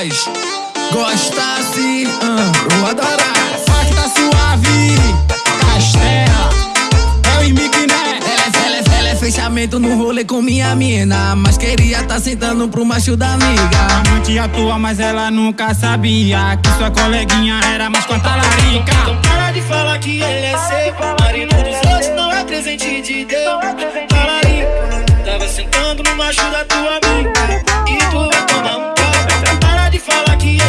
nós. Gosta assim, uh, eu adorar. Funk tá suave, Castela. É o Imique, né? Ela, ela, ela é fechamento no rolê com minha mina. Mas queria tá sentando pro macho da amiga. Amante atua, mas ela nunca sabia que sua coleguinha era mais com a talarica. Então para de falar que ele é seu. Marido dos outros não é presente de Deus. Talarica, tava sentando no macho da tua amiga. E tu Falar que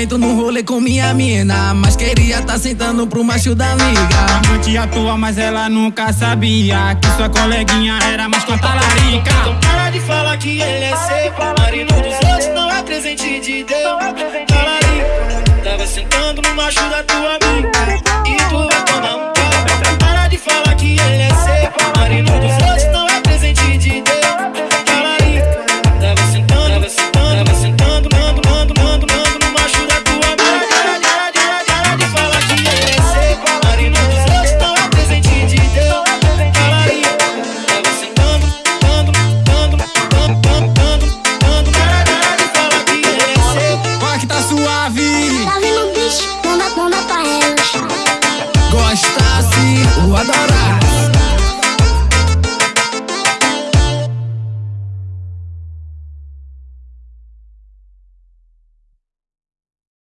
momento no rolê com minha mina Mas queria tá sentando pro macho da liga Amante te atua, mas ela nunca sabia Que sua coleguinha era mais cantalarica Então para de falar que ele é seu Marido dos outros não é presente de Deus. Talarica, tava sentando no macho da tua amiga. E tu vai tomar um